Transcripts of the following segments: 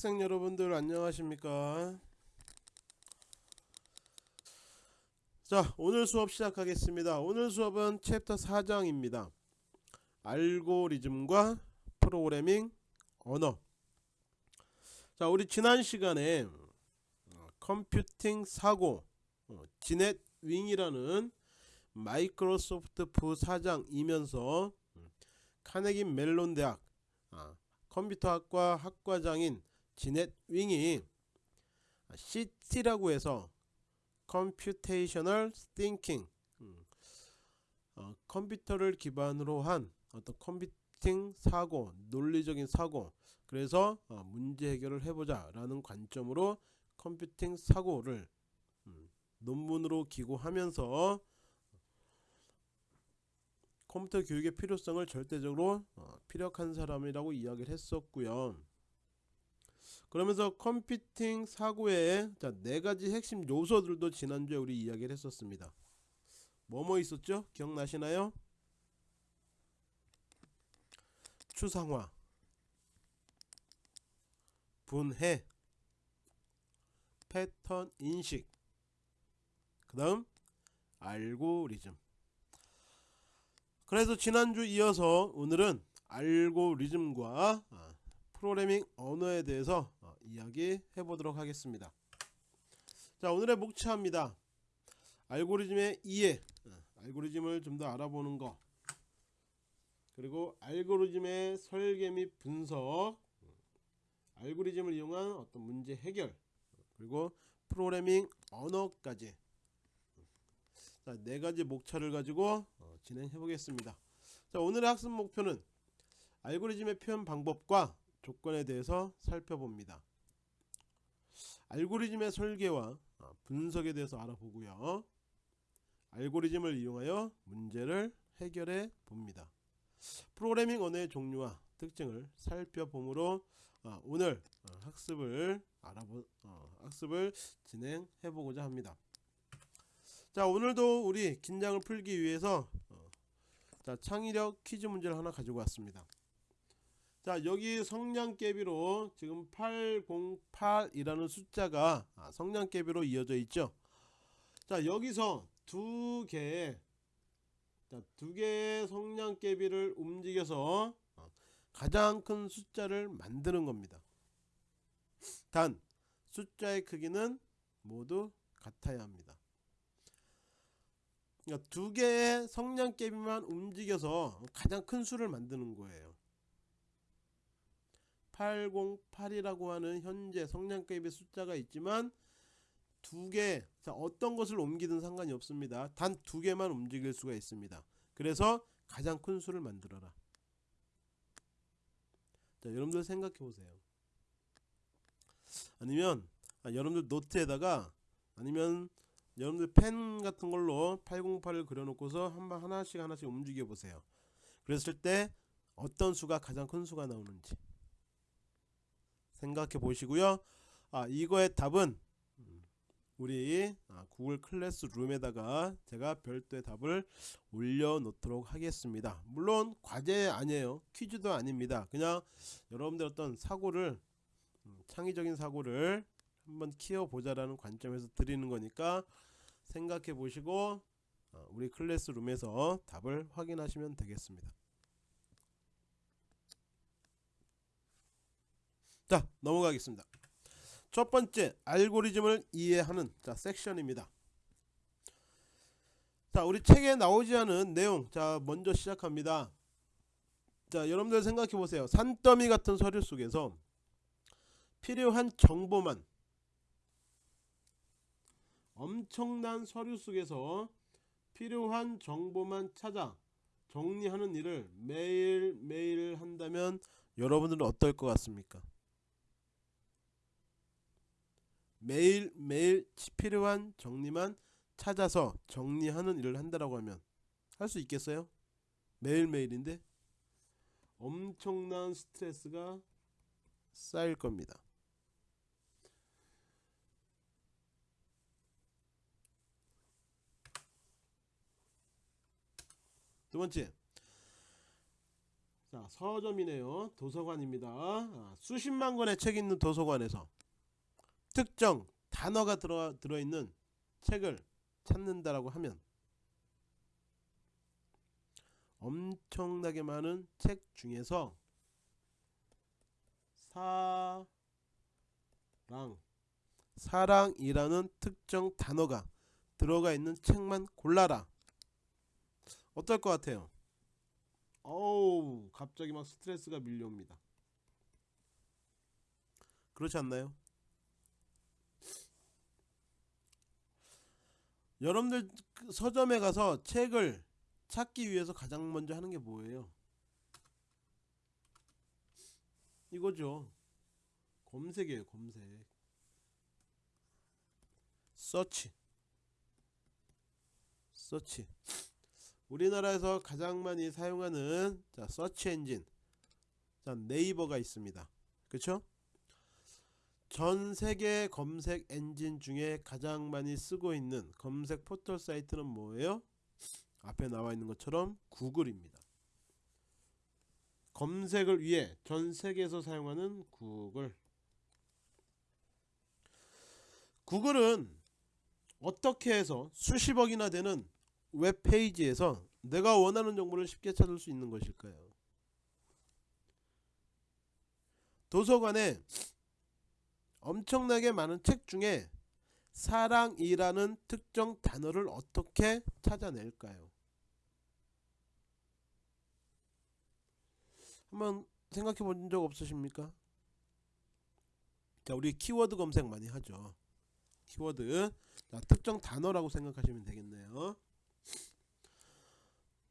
학생 여러분들 안녕하십니까? 자 오늘 수업 시작하겠습니다. 오늘 수업은 챕터 4장입니다. 알고리즘과 프로그래밍 언어. 자 우리 지난 시간에 어, computing 사고 어, 지넷 윙이라는 마이크로소프트 부사장이면서 음, 카네기 멜론 대학 아, 컴퓨터학과 학과장인 지넷 윙이 CT라고 해서 Computational Thinking 음, 어, 컴퓨터를 기반으로 한 어떤 컴퓨팅 사고 논리적인 사고 그래서 어, 문제 해결을 해보자 라는 관점으로 컴퓨팅 사고를 음, 논문으로 기고하면서 컴퓨터 교육의 필요성을 절대적으로 어, 피력한 사람이라고 이야기를 했었고요. 그러면서 컴퓨팅 사고의 자, 네 가지 핵심 요소들도 지난주에 우리 이야기를 했었습니다. 뭐뭐 있었죠? 기억나시나요? 추상화, 분해, 패턴 인식, 그 다음 알고리즘 그래서 지난주 이어서 오늘은 알고리즘과 아, 프로그래밍 언어에 대해서 어, 이야기 해 보도록 하겠습니다. 자 오늘의 목차입니다. 알고리즘의 이해, 어, 알고리즘을 좀 더 알아보는 거, 그리고 알고리즘의 설계 및 분석, 알고리즘을 이용한 어떤 문제 해결, 그리고 프로그래밍 언어까지 자, 네 가지 목차를 가지고 어, 진행해 보겠습니다. 자, 오늘의 학습 목표는 알고리즘의 표현 방법과 조건에 대해서 살펴봅니다. 알고리즘의 설계와 어, 분석에 대해서 알아보고요. 알고리즘을 이용하여 문제를 해결해 봅니다. 프로그래밍 언어의 종류와 특징을 살펴보므로 어, 오늘 어, 학습을 알아보 어, 학습을 진행해 보고자 합니다. 자 오늘도 우리 긴장을 풀기 위해서 어, 자 창의력 퀴즈 문제를 하나 가지고 왔습니다 자 여기 성량개비로 지금 808이라는 숫자가 아, 성량개비로 이어져 있죠? 자 여기서 두 개의 자, 두 개의 성량개비를 움직여서 어, 가장 큰 숫자를 만드는 겁니다. 단 숫자의 크기는 모두 같아야 합니다. 그러니까 두 개의 성량개비만 움직여서 가장 큰 수를 만드는 거예요 808이라고 하는 현재 성량개비 숫자가 있지만 두 개 어떤 것을 옮기든 상관이 없습니다. 단 두 개만 움직일 수가 있습니다. 그래서 가장 큰 수를 만들어라. 자 여러분들 생각해 보세요. 아니면 아, 여러분들 노트에다가 아니면 여러분들 펜 같은 걸로 808을 그려놓고서 한번 하나씩 하나씩 움직여 보세요. 그랬을 때 어떤 수가 가장 큰 수가 나오는지 생각해 보시고요. 아 이거의 답은 우리 아, 구글 클래스룸에다가 제가 별도의 답을 올려 놓도록 하겠습니다. 물론 과제 아니에요. 퀴즈도 아닙니다. 그냥 여러분들 어떤 사고를 음, 창의적인 사고를 한번 키워보자 라는 관점에서 드리는 거니까 생각해 보시고 어, 우리 클래스룸에서 답을 확인하시면 되겠습니다 자 넘어가겠습니다. 첫 번째 알고리즘을 이해하는 자 섹션입니다. 자 우리 책에 나오지 않은 내용 자 먼저 시작합니다. 자 여러분들 생각해 보세요. 산더미 같은 서류 속에서 필요한 정보만 엄청난 서류 속에서 필요한 정보만 찾아 정리하는 일을 매일매일 한다면 여러분들은 어떨 것 같습니까? 매일매일 필요한 정리만 찾아서 정리하는 일을 한다라고 하면 할 수 있겠어요? 매일매일인데 엄청난 스트레스가 쌓일 겁니다. 두 번째 자 서점이네요 도서관입니다 아, 수십만 권의 책 있는 도서관에서 특정 단어가 들어, 들어있는 책을 찾는다라고 하면 엄청나게 많은 책 중에서 사랑 사랑이라는 특정 단어가 들어가 있는 책만 골라라 어떨 것 같아요? 어우 갑자기 막 스트레스가 밀려옵니다 그렇지 않나요? 여러분들 그 서점에 가서 책을 찾기 위해서 가장 먼저 하는 게 뭐예요? 이거죠. 검색이에요, 검색. 서치. 서치. 우리나라에서 가장 많이 사용하는 자, search engine. 자, 네이버가 있습니다. 그렇죠? 전 세계 검색 엔진 중에 가장 많이 쓰고 있는 검색 포털 사이트는 뭐예요? 앞에 나와 있는 것처럼 구글입니다. 검색을 위해 전 세계에서 사용하는 구글. 구글은 어떻게 해서 수십억이나 되는 웹페이지에서 내가 원하는 정보를 쉽게 찾을 수 있는 것일까요? 도서관에 엄청나게 많은 책 중에 사랑이라는 특정 단어를 어떻게 찾아낼까요? 한번 생각해 본 적 없으십니까? 자, 우리 키워드 검색 많이 하죠. 키워드. 자, 특정 단어라고 생각하시면 되겠네요.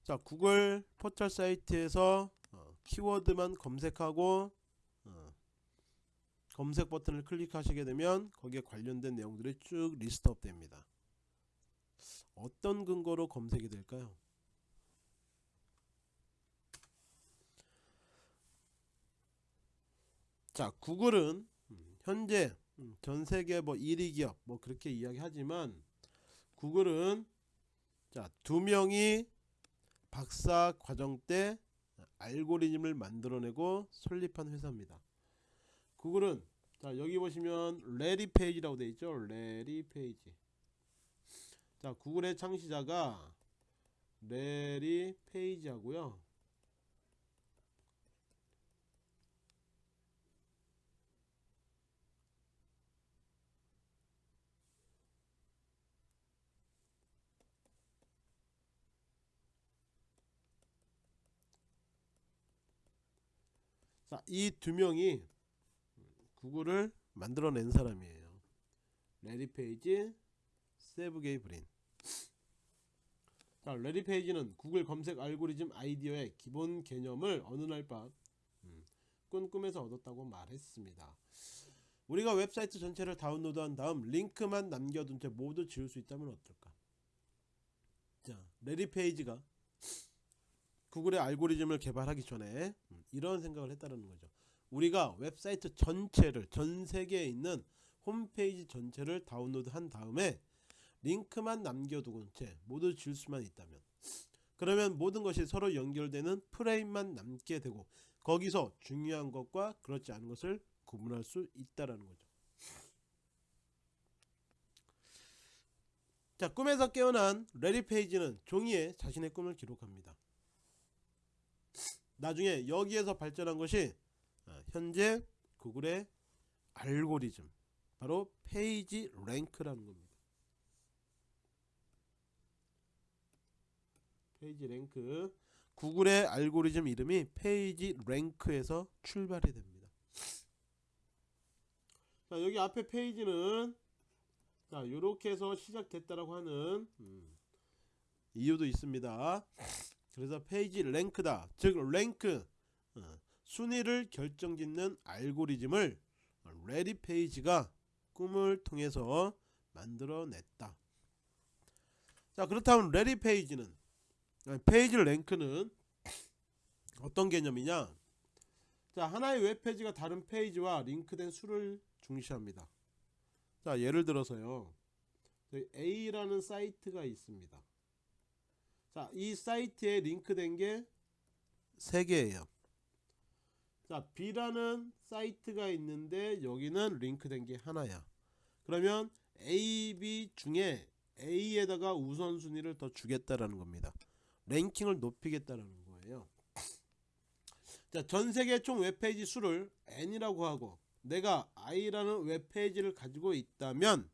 자, 구글 포털 사이트에서 어, 키워드만 검색하고 어, 검색 버튼을 클릭하시게 되면 거기에 관련된 내용들이 쭉 list up 됩니다. 어떤 근거로 검색이 될까요? 자, 구글은 음, 현재 음, 전 세계 뭐 1위 기업 뭐 그렇게 이야기하지만 구글은 자, 두 명이 박사 과정 때 알고리즘을 만들어내고 설립한 회사입니다. 구글은 자 여기 보시면 레리 페이지라고 되어 있죠? 레리 페이지 자 구글의 창시자가 레리 페이지 하고요. 자 이 두 명이 구글을 만들어낸 사람이에요. 레리 페이지, 세르게이 브린. 자, 레리 페이지는 구글 검색 알고리즘 아이디어의 기본 개념을 어느 날밤 음, 꿈꿈에서 얻었다고 말했습니다. 우리가 웹사이트 전체를 다운로드한 다음 링크만 남겨둔 채 모두 지울 수 있다면 어떨까? 자, 레리 페이지가 구글의 알고리즘을 개발하기 전에 음, 이런 생각을 했다는 거죠. 우리가 웹사이트 전체를 전 세계에 있는 홈페이지 전체를 다운로드 한 다음에 링크만 남겨두고 채 모두 지울 수만 있다면 그러면 모든 것이 서로 연결되는 프레임만 남게 되고 거기서 중요한 것과 그렇지 않은 것을 구분할 수 있다라는 거죠. 자 꿈에서 깨어난 레리 페이지는 종이에 자신의 꿈을 기록합니다. 나중에 여기에서 발전한 것이 어, 현재 구글의 알고리즘 바로 page rank라는 겁니다. page rank 구글의 알고리즘 이름이 page rank에서 출발이 됩니다. 자 여기 앞에 페이지는 자 이렇게 해서 시작됐다라고 하는 음, 이유도 있습니다. 그래서 PageRank다 즉 랭크 어, 순위를 결정짓는 알고리즘을 래리 페이지가 꿈을 통해서 만들어냈다. 자 그렇다면 래리 페이지는 PageRank는 어떤 개념이냐? 자 하나의 웹페이지가 다른 페이지와 링크된 수를 중시합니다. 자 예를 들어서요. A라는 사이트가 있습니다. 자 이 사이트에 링크된 게 3개예요. 자 B라는 사이트가 있는데 여기는 링크된 게 하나야. 그러면 A, B 중에 A에다가 우선순위를 더 주겠다라는 겁니다. 랭킹을 높이겠다라는 거예요. 자 전세계 총 웹페이지 수를 N이라고 하고 내가 I라는 웹페이지를 가지고 있다면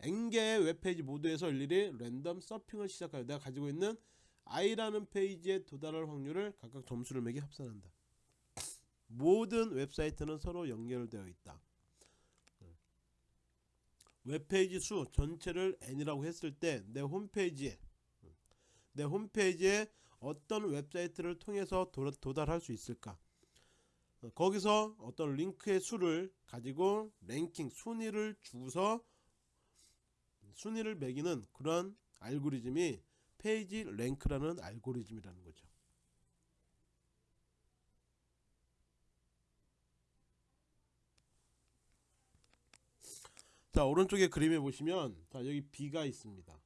N개의 웹페이지 모두에서 일일이 랜덤 서핑을 시작하여 내가 가지고 있는 I라는 페이지에 도달할 확률을 각각 점수를 매겨 합산한다 모든 웹사이트는 서로 연결되어 있다. 웹페이지 수 전체를 n이라고 했을 때 내 홈페이지에 내 홈페이지에 어떤 웹사이트를 통해서 도, 도달할 수 있을까? 어, 거기서 어떤 링크의 수를 가지고 랭킹 순위를 주고서 순위를 매기는 그런 알고리즘이 PageRank라는 알고리즘이라는 거죠. 자 오른쪽에 그림에 보시면 자 여기 B가 있습니다.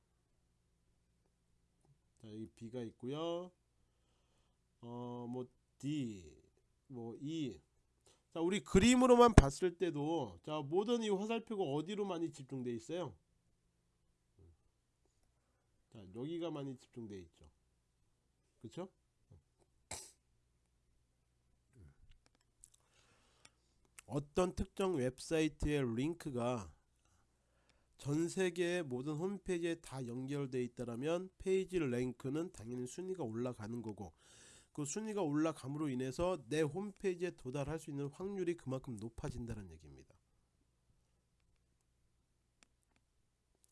자 여기 B가 있고요. 어뭐 D 뭐 E. 자 우리 그림으로만 봤을 때도 자 모든 이 화살표가 어디로 많이 집중되어 있어요? 자 여기가 많이 집중되어 있죠. 그쵸? 어떤 특정 웹사이트의 링크가 전 세계의 모든 홈페이지에 다 연결되어 있다라면 페이지 랭크는 당연히 순위가 올라가는 거고 그 순위가 올라감으로 인해서 내 홈페이지에 도달할 수 있는 확률이 그만큼 높아진다는 얘기입니다.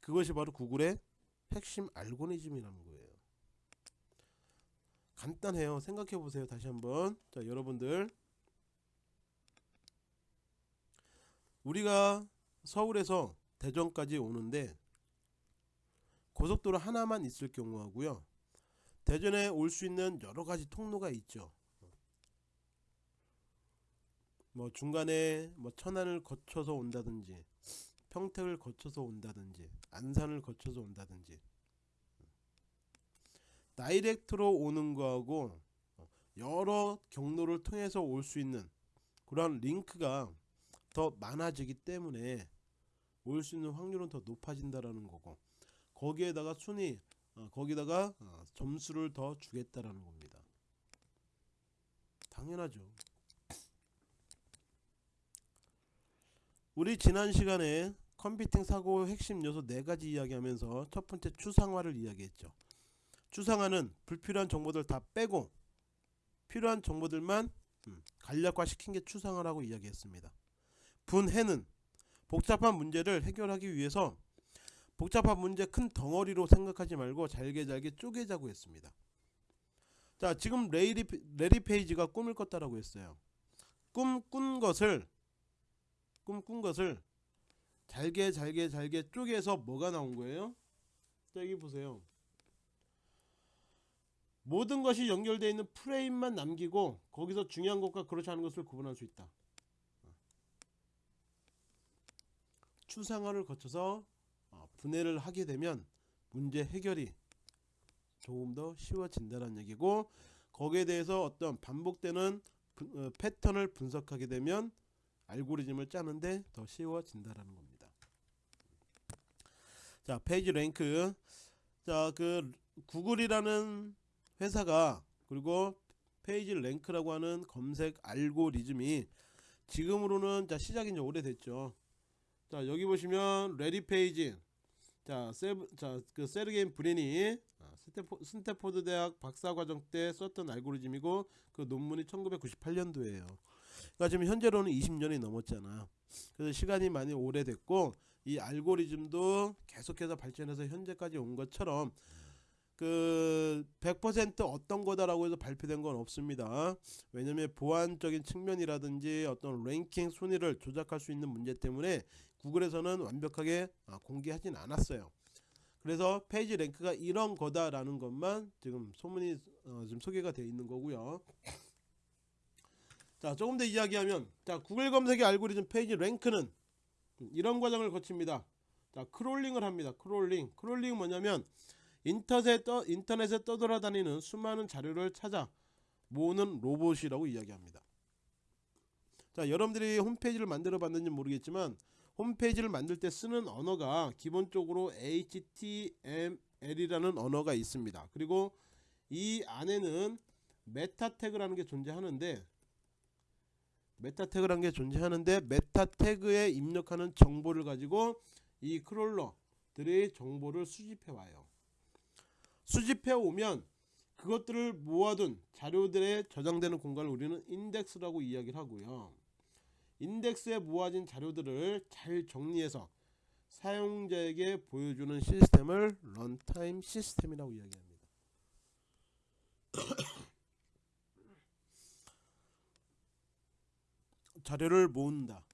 그것이 바로 구글의 핵심 알고리즘이라는 거예요. 간단해요. 생각해 보세요. 다시 한번. 자, 여러분들 우리가 서울에서 대전까지 오는데 고속도로 하나만 있을 경우 하고요. 대전에 올 수 있는 여러 가지 통로가 있죠. 뭐 중간에 뭐 천안을 거쳐서 온다든지 평택을 거쳐서 온다든지 안산을 거쳐서 온다든지 다이렉트로 오는 거하고 여러 경로를 통해서 올 수 있는 그런 링크가 더 많아지기 때문에 올 수 있는 확률은 더 높아진다라는 거고 거기에다가 순위 어, 거기다가 어, 점수를 더 주겠다라는 겁니다. 당연하죠. 우리 지난 시간에 컴퓨팅 사고 핵심 요소 네 가지 이야기하면서 첫 번째 추상화를 이야기했죠. 추상화는 불필요한 정보들 다 빼고 필요한 정보들만 음, 간략화 시킨 게 추상화라고 이야기했습니다. 분해는 복잡한 문제를 해결하기 위해서 복잡한 문제 큰 덩어리로 생각하지 말고 잘게 잘게 쪼개자고 했습니다. 자 지금 래리, 래리 페이지가 꿈을 꿨다라고 했어요. 꿈 꾼 것을 꿈 꾼 것을 잘게 잘게 잘게 쪼개서 뭐가 나온 거예요? 자 여기 보세요. 모든 것이 연결되어 있는 프레임만 남기고 거기서 중요한 것과 그렇지 않은 것을 구분할 수 있다. 추상화를 거쳐서 어, 분해를 하게 되면 문제 해결이 조금 더 쉬워진다는 얘기고 거기에 대해서 어떤 반복되는 어, 패턴을 분석하게 되면 알고리즘을 짜는데 더 쉬워진다라는 겁니다. 자 PageRank 자 그 구글이라는 회사가 그리고 PageRank라고 하는 검색 알고리즘이 지금으로는 자 시작이 이제 오래됐죠. 자 여기 보시면 래리 페이지 자, 세브, 자, 그 세르게이 브린이 아, 스탠포, 스탠포드 대학 박사과정 때 썼던 알고리즘이고 그 논문이 1998년도에요. 그러니까 지금 현재로는 20년이 넘었잖아. 그래서 시간이 많이 오래됐고 이 알고리즘도 계속해서 발전해서 현재까지 온 것처럼 그 100% 어떤 거다라고 해서 발표된 건 없습니다. 왜냐면 보안적인 측면이라든지 어떤 랭킹 순위를 조작할 수 있는 문제 때문에 구글에서는 완벽하게 아, 공개하진 않았어요. 그래서 페이지 랭크가 이런 거다라는 것만 지금 소문이 어, 지금 소개가 되어 있는 거고요. 자 조금 더 이야기하면 자 구글 검색의 알고리즘 PageRank는 이런 과정을 거칩니다. 자 crawling을 합니다. crawling crawling은 뭐냐면 인터넷에, 떠, 인터넷에 떠돌아다니는 수많은 자료를 찾아 모으는 로봇이라고 이야기합니다. 자 여러분들이 홈페이지를 만들어 봤는지 모르겠지만 홈페이지를 만들 때 쓰는 언어가 기본적으로 HTML이라는 언어가 있습니다. 그리고 이 안에는 meta tag라는 게 존재하는데 meta tag라는 게 존재하는데 meta tag에 입력하는 정보를 가지고 이 crawler들이 정보를 수집해 와요. 수집해 오면 그것들을 모아둔 자료들에 저장되는 공간을 우리는 인덱스라고 이야기를 하고요. 인덱스에 모아진 자료들을 잘 정리해서 사용자에게 보여주는 시스템을 runtime 시스템이라고 이야기합니다. 자료를 모은다.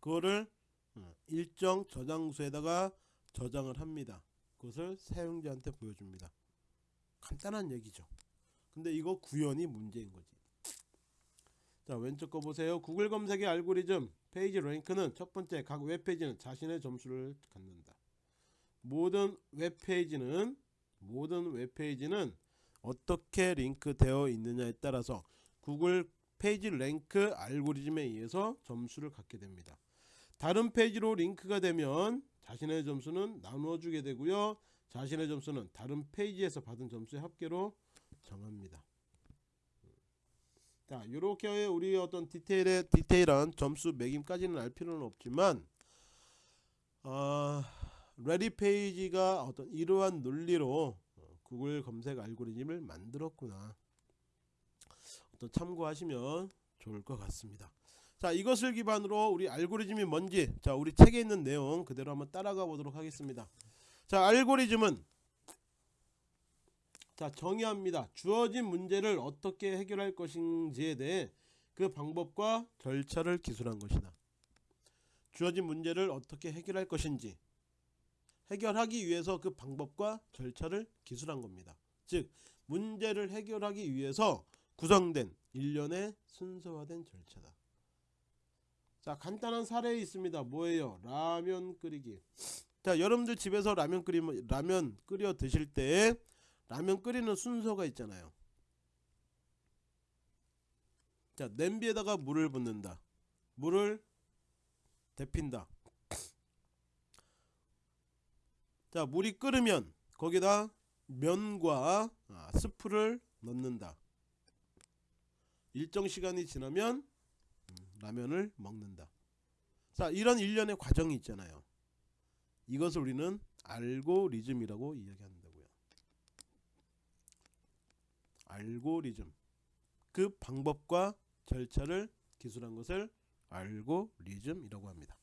그거를 어, 일정 저장소에다가 저장을 합니다. 그것을 사용자한테 보여줍니다. 간단한 얘기죠. 근데 이거 구현이 문제인 거지. 자 왼쪽 거 보세요. 구글 검색의 알고리즘 페이지 랭크는 첫 번째 각 웹페이지는 자신의 점수를 갖는다. 모든 웹페이지는 모든 웹페이지는 어떻게 링크되어 있느냐에 따라서 구글 PageRank 알고리즘에 의해서 점수를 갖게 됩니다. 다른 페이지로 링크가 되면 자신의 점수는 나누어 주게 되고요. 자신의 점수는 다른 페이지에서 받은 점수의 합계로 정합니다. 자, 이렇게 우리 어떤 디테일의 디테일한 점수 매김까지는 알 필요는 없지만, 어, 래리 페이지가 어떤 이러한 논리로 어, 구글 검색 알고리즘을 만들었구나. 어떤 참고하시면 좋을 것 같습니다. 자, 이것을 기반으로 우리 알고리즘이 뭔지, 자, 우리 책에 있는 내용 그대로 한번 따라가 보도록 하겠습니다. 자, 알고리즘은 자 정의합니다. 주어진 문제를 어떻게 해결할 것인지에 대해 그 방법과 절차를 기술한 것이다. 주어진 문제를 어떻게 해결할 것인지 해결하기 위해서 그 방법과 절차를 기술한 겁니다. 즉 문제를 해결하기 위해서 구성된 일련의 순서화된 절차다. 자 간단한 사례 있습니다. 뭐예요? 라면 끓이기. 자 여러분들 집에서 라면 끓이면 라면 끓여 드실 때 라면 끓이는 순서가 있잖아요. 자, 냄비에다가 물을 붓는다. 물을 데핀다. 자, 물이 끓으면 거기다 면과 아, 스프를 넣는다. 일정 시간이 지나면 음, 라면을 먹는다. 자, 이런 일련의 과정이 있잖아요. 이것을 우리는 알고리즘이라고 이야기한다고요. 알고리즘. 그 방법과 절차를 기술한 것을 알고리즘이라고 합니다.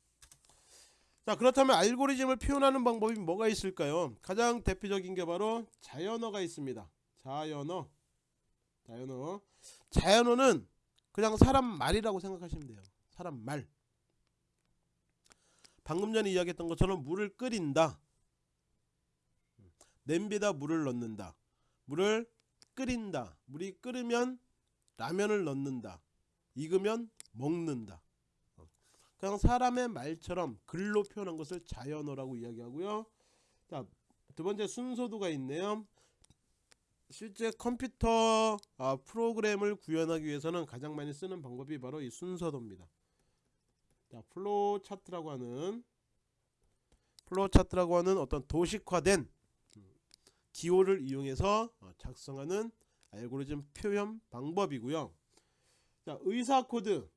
자, 그렇다면 알고리즘을 표현하는 방법이 뭐가 있을까요? 가장 대표적인 게 바로 자연어가 있습니다. 자연어. 자연어. 자연어는 그냥 사람 말이라고 생각하시면 돼요. 사람 말. 방금 전에 이야기했던 것처럼 물을 끓인다. 냄비에다 물을 넣는다. 물을 끓인다. 물이 끓으면 라면을 넣는다. 익으면 먹는다. 어. 그냥 사람의 말처럼 글로 표현한 것을 자연어라고 이야기하고요. 자, 두 번째 순서도가 있네요. 실제 컴퓨터 아, 프로그램을 구현하기 위해서는 가장 많이 쓰는 방법이 바로 이 순서도입니다. 자, flow chart라고 하는 flow chart라고 하는 어떤 도식화된 기호를 이용해서 어, 작성하는 알고리즘 표현 방법이고요. 자, 의사 코드.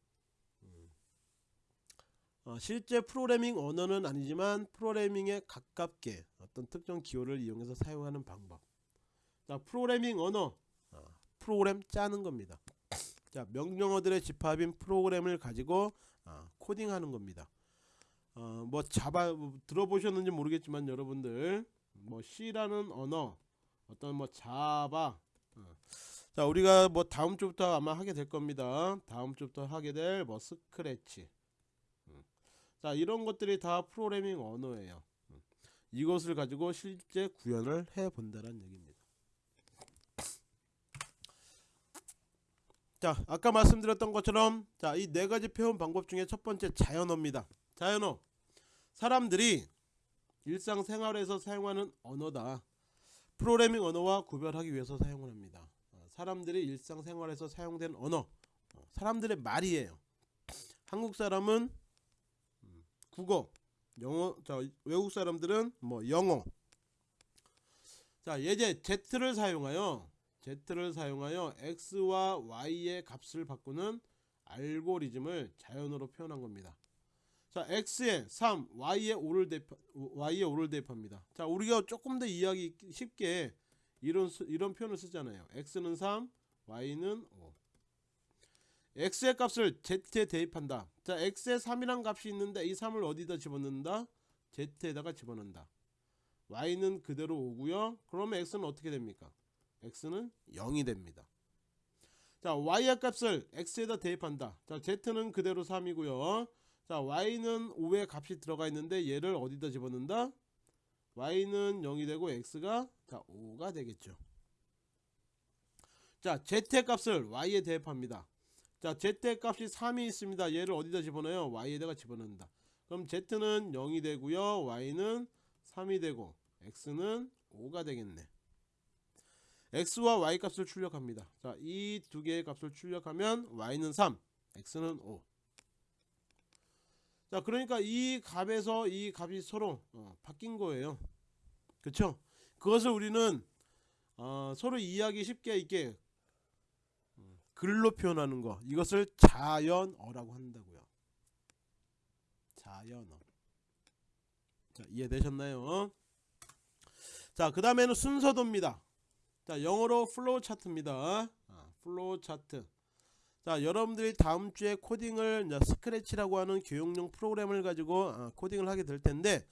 어, 실제 프로그래밍 언어는 아니지만 프로그래밍에 가깝게 어떤 특정 기호를 이용해서 사용하는 방법. 자, 프로그래밍 언어. 어, 프로그램 짜는 겁니다. 자, 명령어들의 집합인 프로그램을 가지고 어, 코딩하는 겁니다. 어, 뭐 자바 뭐 들어보셨는지 모르겠지만 여러분들 뭐 C라는 언어 어떤 뭐 자바 어. 자 우리가 뭐 다음 주부터 아마 하게 될 겁니다 다음 주부터 하게 될 뭐 스크래치 음. 자 이런 것들이 다 프로그래밍 언어예요 음. 이것을 가지고 실제 구현을 해 본다는 얘기입니다 자 아까 말씀드렸던 것처럼 자 이 네 가지 표현 방법 중에 첫 번째 자연어입니다 자연어 사람들이 일상생활에서 사용하는 언어다. 프로그래밍 언어와 구별하기 위해서 사용을 합니다. 어, 사람들이 일상생활에서 사용된 언어, 어, 사람들의 말이에요. 한국 사람은 음, 국어, 영어, 자 외국 사람들은 뭐 영어. 자 예제 z를 사용하여 z를 사용하여 x와 y의 값을 바꾸는 알고리즘을 자연어로 표현한 겁니다. 자 x에 3, y에 5를 대입 y에 5를 대입합니다. 자 우리가 조금 더 이해하기 쉽게 이런 수- 이런 표현을 쓰잖아요. x는 3, y는 5. x의 값을 z에 대입한다. 자 x에 3이란 값이 있는데 이 3을 어디다 집어넣는다? z에다가 집어넣는다. y는 그대로 오고요. 그러면 x는 어떻게 됩니까? X는 0이 됩니다. 자 y의 값을 x에다 대입한다. 자 z는 그대로 3이고요. 자 y는 5의 값이 들어가 있는데 얘를 어디다 집어넣는다? y는 0이 되고 x가 자 5가 되겠죠. 자 z의 값을 y에 대입합니다. 자 z의 값이 3이 있습니다. 얘를 어디다 집어넣어요? y에다가 집어넣는다. 그럼 z는 0이 되고요. y는 3이 되고 x는 5가 되겠네. X와 y 값을 출력합니다. 자, 이 두 개의 값을 출력하면 y는 3, x는 5. 자, 그러니까 이 값에서 이 값이 서로 어, 바뀐 거예요. 그렇죠? 그것을 우리는 어, 서로 이해하기 쉽게 있게 음, 글로 표현하는 거. 이것을 자연어라고 한다고요. 자연어. 자, 이해되셨나요? 자, 그 다음에는 순서도입니다. 자, 영어로 flow chart입니다. 아, flow chart. 자, 여러분들이 다음 주에 코딩을 Scratch라고 하는 교육용 프로그램을 가지고 아, 코딩을 하게 될 텐데,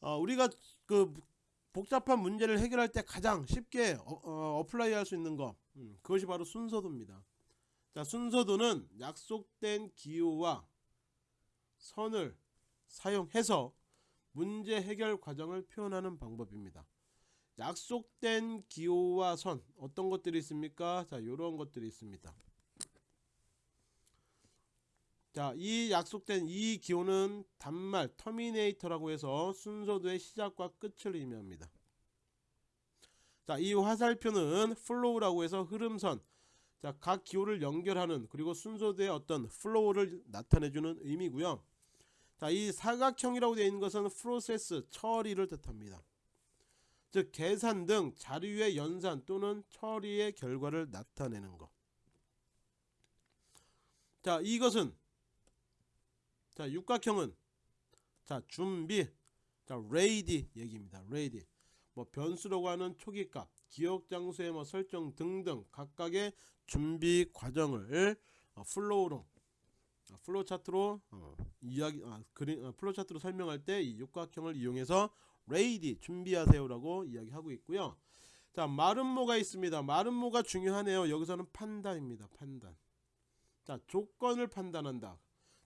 어, 우리가 그 복잡한 문제를 해결할 때 가장 쉽게 어, apply 할 수 있는 거, 음, 그것이 바로 순서도입니다. 자, 순서도는 약속된 기호와 선을 사용해서 문제 해결 과정을 표현하는 방법입니다. 약속된 기호와 선 어떤 것들이 있습니까? 자, 이런 것들이 있습니다. 자, 이 약속된 이 기호는 단말 terminator라고 해서 순서도의 시작과 끝을 의미합니다. 자, 이 화살표는 flow라고 해서 흐름선. 자, 각 기호를 연결하는 그리고 순서도의 어떤 flow를 나타내주는 의미고요. 자, 이 사각형이라고 되어 있는 것은 프로세스 처리를 뜻합니다. 즉 계산 등 자료의 연산 또는 처리의 결과를 나타내는 것. 자, 이것은 자, 육각형은 자, 준비. 자, ready 얘기입니다. ready. 뭐 변수라고 하는 초기값, 기억 장소의 뭐 설정 등등 각각의 준비 과정을 어, flow로 어, flow chart로 어, 이야기 아, 그림 어, flow chart로 설명할 때 이 육각형을 이용해서 ready 준비하세요라고 이야기하고 있고요. 자, 마름모가 있습니다. 마름모가 중요하네요. 여기서는 판단입니다. 판단. 자, 조건을 판단한다.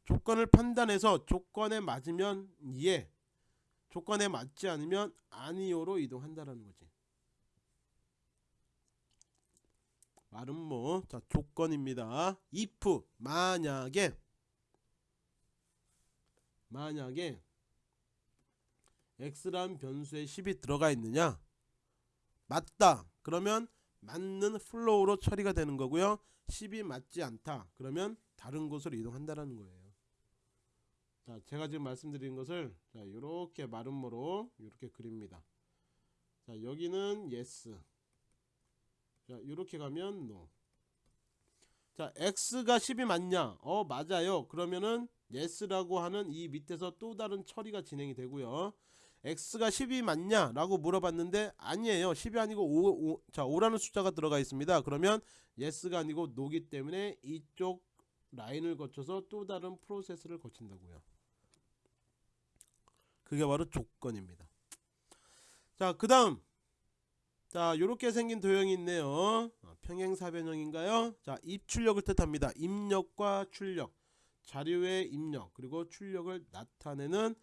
조건을 판단해서 조건에 맞으면 예, 조건에 맞지 않으면 아니요로 이동한다라는 거지. 마름모. 자, 조건입니다. if 만약에 만약에 x란 변수에 10이 들어가 있느냐? 맞다. 그러면 맞는 flow로 처리가 되는 거고요. 10이 맞지 않다. 그러면 다른 곳으로 이동한다라는 거예요. 자 제가 지금 말씀드린 것을 자 이렇게 마름모로 이렇게 그립니다. 자 여기는 yes. 자 이렇게 가면 no. 자 x가 10이 맞냐? 어 맞아요. 그러면은 yes라고 하는 이 밑에서 또 다른 처리가 진행이 되고요 x가 10이 맞냐 라고 물어봤는데 아니에요. 10이 아니고 5, 5, 자 5라는 숫자가 들어가 있습니다. 그러면 yes가 아니고 no기 때문에 이쪽 라인을 거쳐서 또 다른 프로세스를 거친다고요. 그게 바로 조건입니다. 자그 다음. 자 요렇게 생긴 도형이 있네요. 어, 평행사변형인가요? 자 입출력을 뜻합니다. 입력과 출력. 자료의 입력 그리고 출력을 나타내는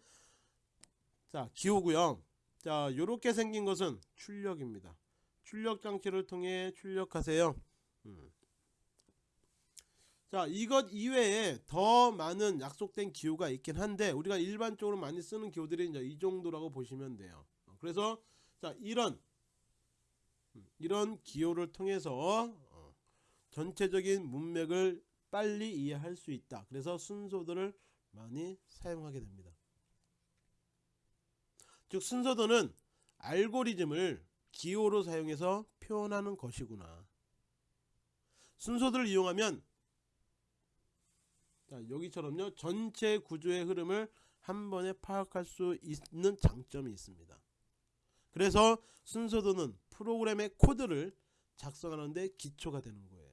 자 기호구요 자 요렇게 생긴 것은 출력입니다 출력 장치를 통해 출력하세요 음. 자 이것 이외에 더 많은 약속된 기호가 있긴 한데 우리가 일반적으로 많이 쓰는 기호들이 이제 이 정도라고 보시면 돼요 어, 그래서 자 이런 음, 이런 기호를 통해서 어, 전체적인 문맥을 빨리 이해할 수 있다. 그래서 순서도를 많이 사용하게 됩니다. 즉 순서도는 알고리즘을 기호로 사용해서 표현하는 것이구나. 순서도를 이용하면 자, 여기처럼요 전체 구조의 흐름을 한 번에 파악할 수 있는 장점이 있습니다. 그래서 순서도는 프로그램의 코드를 작성하는데 기초가 되는 거예요.